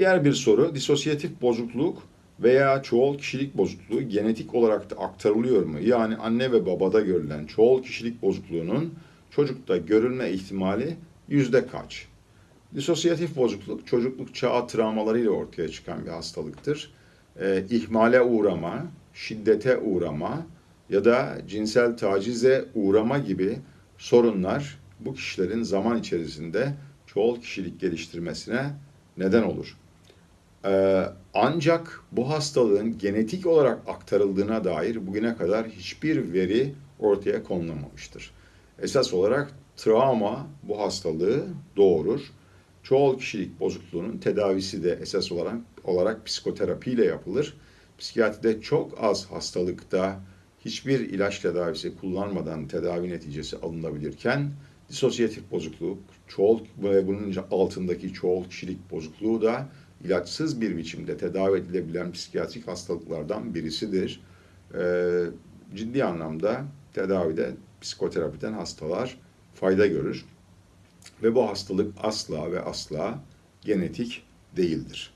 Diğer bir soru, disosyatif bozukluk veya çoğul kişilik bozukluğu genetik olarak da aktarılıyor mu? Yani anne ve babada görülen çoğul kişilik bozukluğunun çocukta görülme ihtimali yüzde kaç? Disosyatif bozukluk çocukluk çağı travmalarıyla ortaya çıkan bir hastalıktır. Ee, ihmale uğrama, şiddete uğrama ya da cinsel tacize uğrama gibi sorunlar bu kişilerin zaman içerisinde çoğul kişilik geliştirmesine neden olur. Ee, ancak bu hastalığın genetik olarak aktarıldığına dair bugüne kadar hiçbir veri ortaya konulamamıştır. Esas olarak travma bu hastalığı doğurur. Çoğul kişilik bozukluğunun tedavisi de esas olarak, olarak psikoterapiyle yapılır. Psikiyatride çok az hastalıkta hiçbir ilaç tedavisi kullanmadan tedavi neticesi alınabilirken disosyatif bozukluk, çoğul ve bunun altındaki çoğul kişilik bozukluğu da ilaçsız bir biçimde tedavi edilebilen psikiyatrik hastalıklardan birisidir. Ee, ciddi anlamda tedavide psikoterapiden hastalar fayda görür ve bu hastalık asla ve asla genetik değildir.